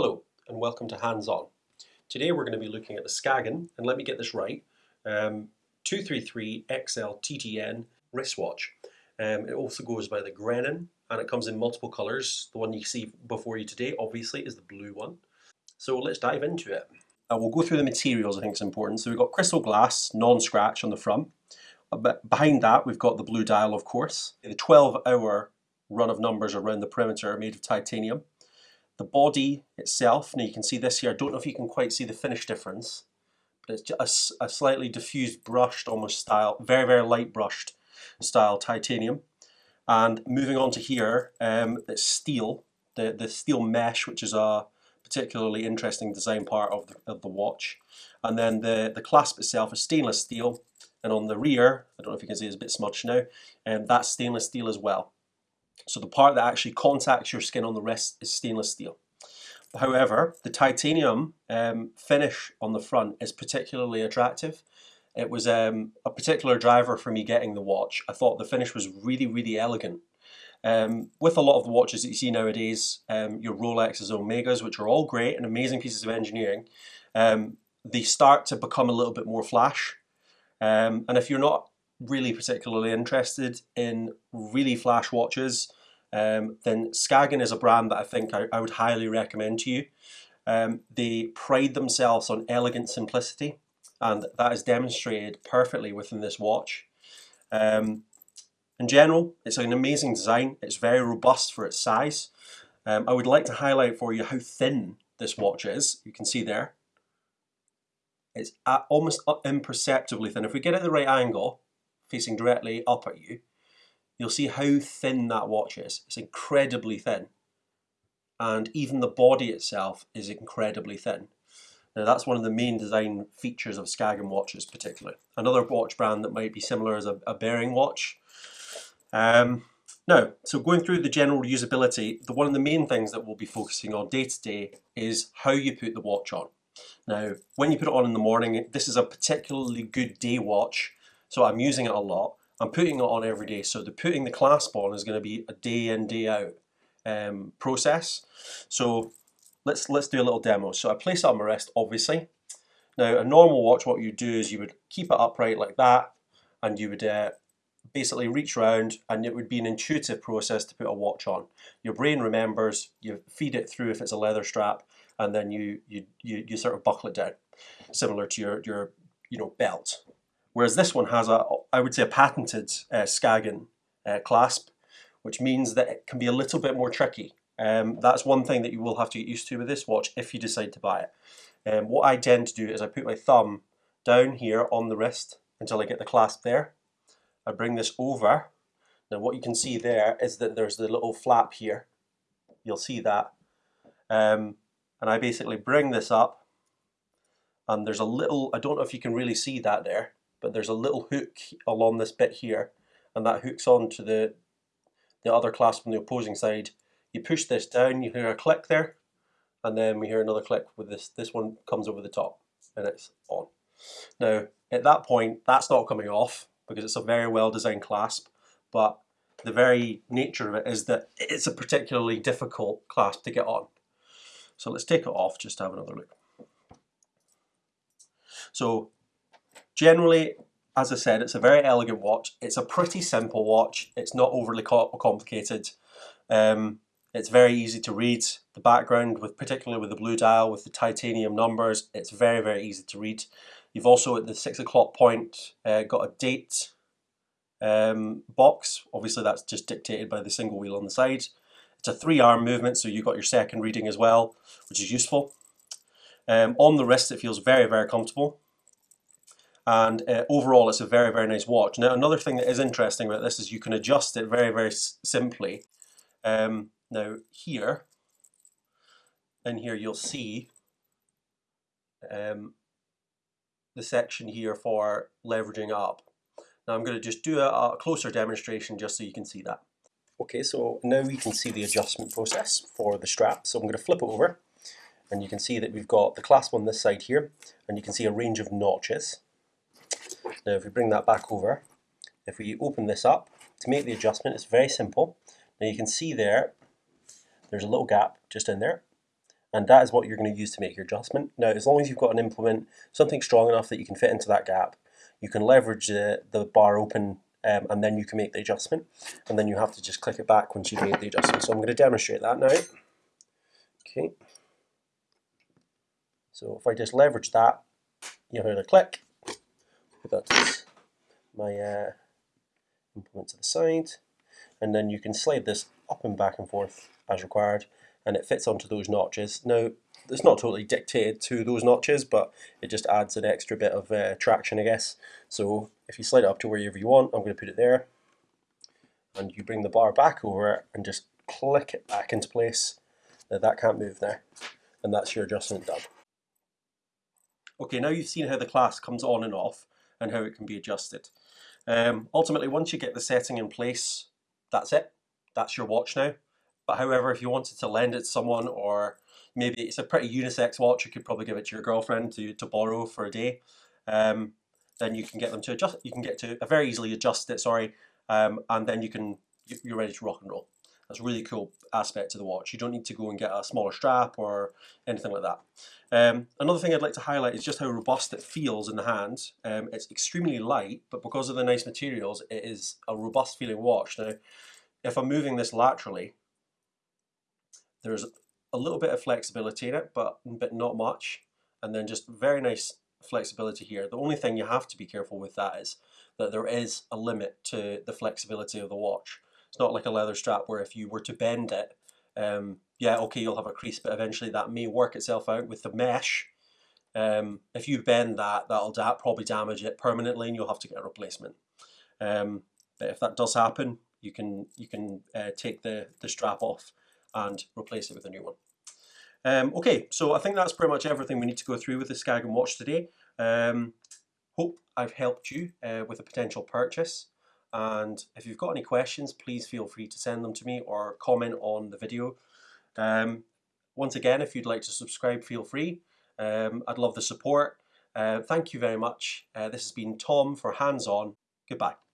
Hello and welcome to Hands On. Today we're going to be looking at the Skagen, and let me get this right, um, 233 XL TTN wristwatch. Um, it also goes by the Grenen and it comes in multiple colours. The one you see before you today obviously is the blue one. So let's dive into it. Uh, we'll go through the materials I think is important. So we've got crystal glass, non-scratch on the front. But behind that we've got the blue dial of course. The 12 hour run of numbers around the perimeter are made of titanium. The body itself, now you can see this here, I don't know if you can quite see the finish difference, but it's just a, a slightly diffused brushed almost style, very, very light brushed style titanium. And moving on to here, um, it's steel, the, the steel mesh, which is a particularly interesting design part of the, of the watch. And then the, the clasp itself is stainless steel, and on the rear, I don't know if you can see it's a bit smudged now, and um, that's stainless steel as well. So the part that actually contacts your skin on the wrist is stainless steel. However, the titanium um, finish on the front is particularly attractive. It was um, a particular driver for me getting the watch. I thought the finish was really, really elegant. Um, with a lot of the watches that you see nowadays, um, your Rolexes, Omegas, which are all great and amazing pieces of engineering, um, they start to become a little bit more flash. Um, and if you're not really particularly interested in really flash watches, um, then Skagen is a brand that I think I, I would highly recommend to you. Um, they pride themselves on elegant simplicity and that is demonstrated perfectly within this watch. Um, in general, it's an amazing design. It's very robust for its size. Um, I would like to highlight for you how thin this watch is. You can see there. It's almost imperceptibly thin. If we get it at the right angle, facing directly up at you, you'll see how thin that watch is. It's incredibly thin. And even the body itself is incredibly thin. Now that's one of the main design features of Skagen watches particularly. Another watch brand that might be similar is a, a Bering watch. Um, now, so going through the general usability, the, one of the main things that we'll be focusing on day to day is how you put the watch on. Now, when you put it on in the morning, this is a particularly good day watch, so I'm using it a lot. I'm putting it on every day. So the putting the clasp on is going to be a day in, day out um, process. So let's let's do a little demo. So I place it on my wrist, obviously. Now a normal watch, what you do is you would keep it upright like that, and you would uh, basically reach around, and it would be an intuitive process to put a watch on. Your brain remembers, you feed it through if it's a leather strap, and then you you you, you sort of buckle it down, similar to your your you know belt. Whereas this one has a, I would say, a patented uh, Skagen uh, clasp, which means that it can be a little bit more tricky. Um, that's one thing that you will have to get used to with this watch if you decide to buy it. Um, what I tend to do is I put my thumb down here on the wrist until I get the clasp there. I bring this over. Now what you can see there is that there's the little flap here. You'll see that. Um, and I basically bring this up and there's a little, I don't know if you can really see that there, but there's a little hook along this bit here and that hooks onto the the other clasp on the opposing side. You push this down, you hear a click there, and then we hear another click with this. This one comes over the top and it's on. Now, at that point, that's not coming off because it's a very well designed clasp, but the very nature of it is that it's a particularly difficult clasp to get on. So let's take it off just to have another look. So Generally, as I said, it's a very elegant watch. It's a pretty simple watch. It's not overly complicated. Um, it's very easy to read. The background, with particularly with the blue dial, with the titanium numbers, it's very, very easy to read. You've also at the six o'clock point uh, got a date um, box. Obviously that's just dictated by the single wheel on the side. It's a three arm movement, so you've got your second reading as well, which is useful. Um, on the wrist it feels very, very comfortable and uh, overall it's a very very nice watch. Now another thing that is interesting about this is you can adjust it very very simply. Um, now here, in here you'll see um, the section here for leveraging up. Now I'm going to just do a, a closer demonstration just so you can see that. Okay, so now we can see the adjustment process for the strap. So I'm going to flip it over and you can see that we've got the clasp on this side here and you can see a range of notches. Now if we bring that back over, if we open this up, to make the adjustment it's very simple. Now you can see there, there's a little gap just in there, and that is what you're going to use to make your adjustment. Now, as long as you've got an implement, something strong enough that you can fit into that gap, you can leverage the, the bar open um, and then you can make the adjustment. And then you have to just click it back once you've made the adjustment. So I'm going to demonstrate that now. Okay. So if I just leverage that, you hear the click. Put that my uh, implement to the side. And then you can slide this up and back and forth as required and it fits onto those notches. Now, it's not totally dictated to those notches, but it just adds an extra bit of uh, traction, I guess. So if you slide it up to wherever you want, I'm going to put it there. And you bring the bar back over it and just click it back into place. Now that can't move now. And that's your adjustment done. Okay, now you've seen how the class comes on and off and how it can be adjusted. Um, ultimately, once you get the setting in place, that's it. That's your watch now. But however, if you wanted to lend it to someone or maybe it's a pretty unisex watch, you could probably give it to your girlfriend to, to borrow for a day. Um, then you can get them to adjust, you can get to uh, very easily adjust it, sorry, um, and then you can, you're ready to rock and roll. That's a really cool aspect to the watch. You don't need to go and get a smaller strap or anything like that. Um, another thing I'd like to highlight is just how robust it feels in the hand. Um, it's extremely light, but because of the nice materials, it is a robust feeling watch. Now, if I'm moving this laterally, there's a little bit of flexibility in it, but, but not much. And then just very nice flexibility here. The only thing you have to be careful with that is that there is a limit to the flexibility of the watch. It's not like a leather strap where if you were to bend it, um, yeah, okay, you'll have a crease, but eventually that may work itself out with the mesh. Um, if you bend that, that'll da probably damage it permanently and you'll have to get a replacement. Um, but if that does happen, you can you can uh, take the, the strap off and replace it with a new one. Um, okay, so I think that's pretty much everything we need to go through with the Skagen watch today. Um, hope I've helped you uh, with a potential purchase. And if you've got any questions, please feel free to send them to me or comment on the video. Um, once again, if you'd like to subscribe, feel free. Um, I'd love the support. Uh, thank you very much. Uh, this has been Tom for Hands On. Goodbye.